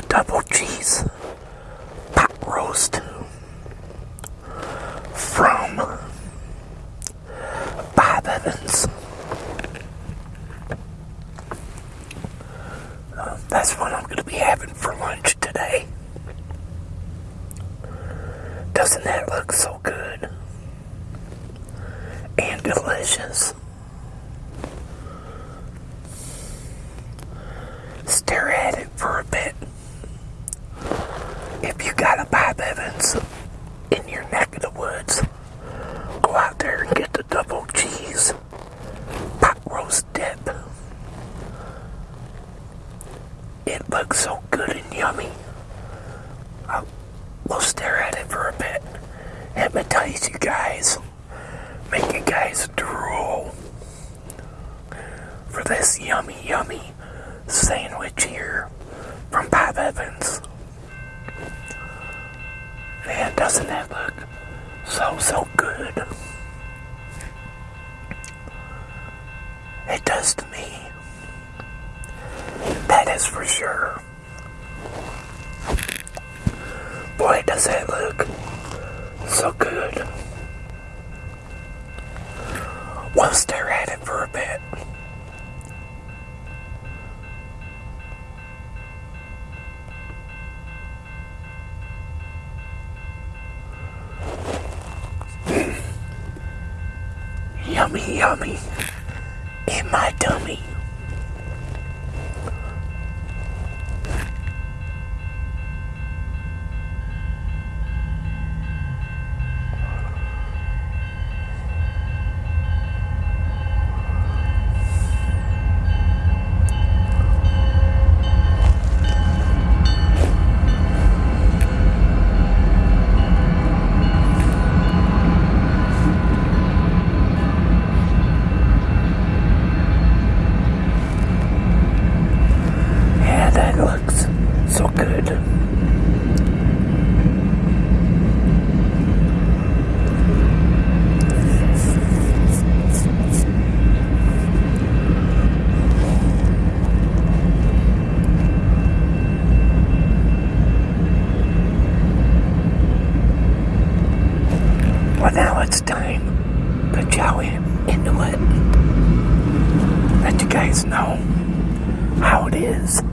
the double cheese pot roast from this yummy, yummy sandwich here from Bob Evans. Man, doesn't that look so, so good? It does to me. That is for sure. Boy, does that look so good. We'll stare at it for a bit. yummy in my tummy. guys know how it is.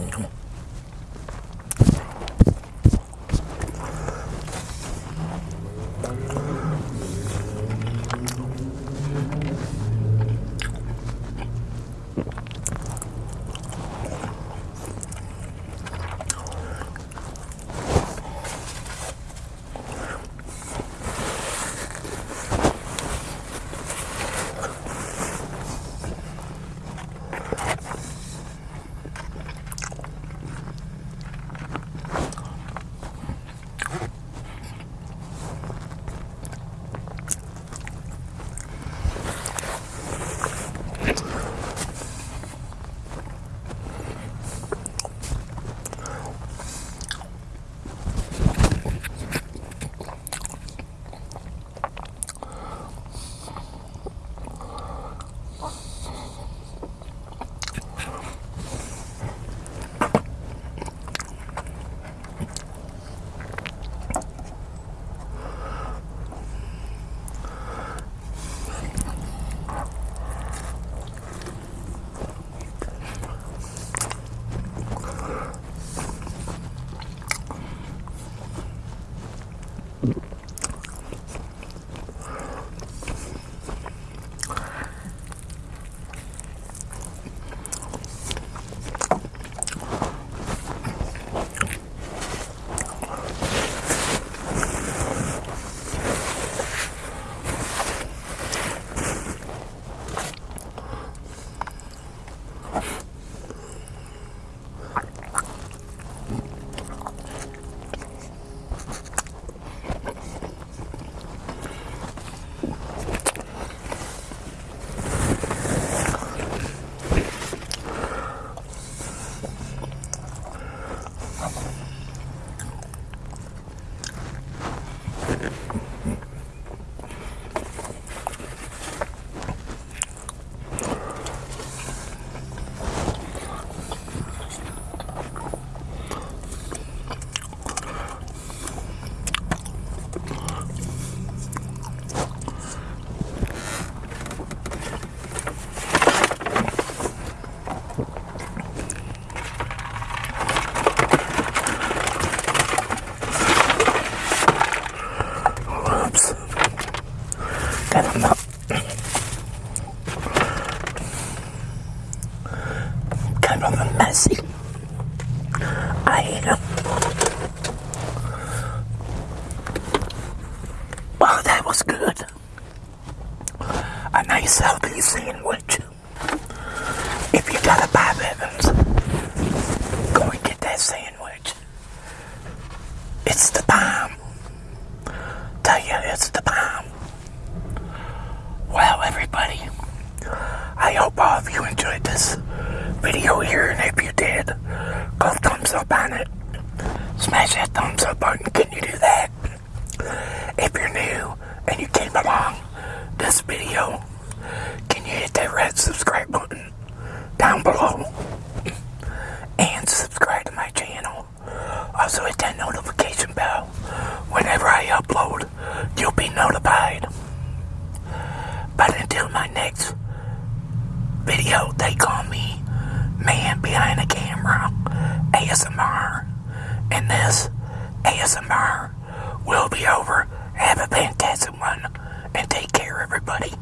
Oops. Him up. Kind of a messy. I am. Wow, that was good. A nice healthy sandwich. If you got a Bob Evans, go and get that sandwich. It's the bomb. Tell you, it's the bomb. Well, everybody, I hope all of you enjoyed this video here, and if you did, go thumbs up on it. Smash that thumbs up button. Can you do that? If you're new and you came along this video, can you hit that red subscribe button down below? And subscribe to my channel. Also hit that notification bell. Whenever I upload, you'll be notified. But until my next video, they call me Man Behind the Camera, ASMR. And this ASMR will be over. Have a fantastic one. And take care, everybody.